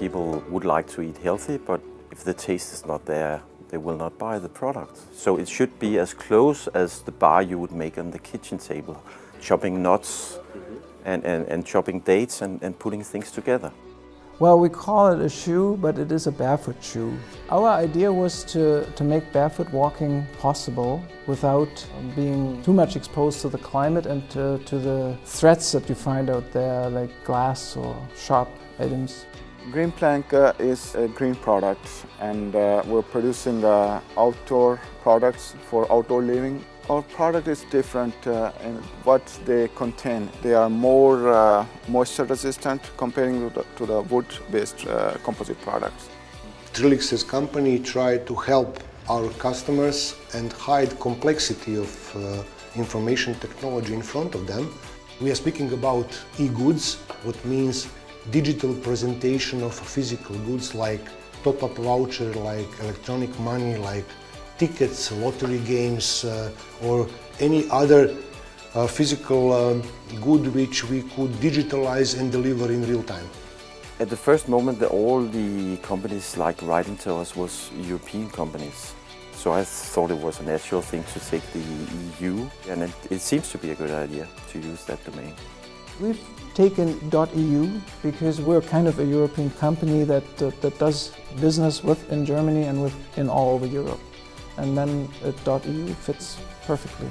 people would like to eat healthy, but if the taste is not there, they will not buy the product. So it should be as close as the bar you would make on the kitchen table, chopping nuts and, and, and chopping dates and, and putting things together. Well, we call it a shoe, but it is a barefoot shoe. Our idea was to, to make barefoot walking possible without being too much exposed to the climate and to, to the threats that you find out there, like glass or sharp items. Green Plank uh, is a green product and uh, we're producing uh, outdoor products for outdoor living. Our product is different uh, in what they contain. They are more uh, moisture resistant comparing to the, wood-based uh, composite products. Trilix's company tried to help our customers and hide complexity of information technology in front of them. We are speaking about e-goods, what means digital presentation of physical goods like top-up voucher, like electronic money, like tickets, lottery games uh, or any other uh, physical um, good which we could digitalize and deliver in real time. At the first moment, the, all the companies like writing to us was European companies. So I thought it was a natural thing to take the EU and it, it seems to be a good idea to use that domain. We've taken .eu because we're kind of a European company that, that, that does business with in Germany and with in all over Europe. And then uh, .eu fits perfectly.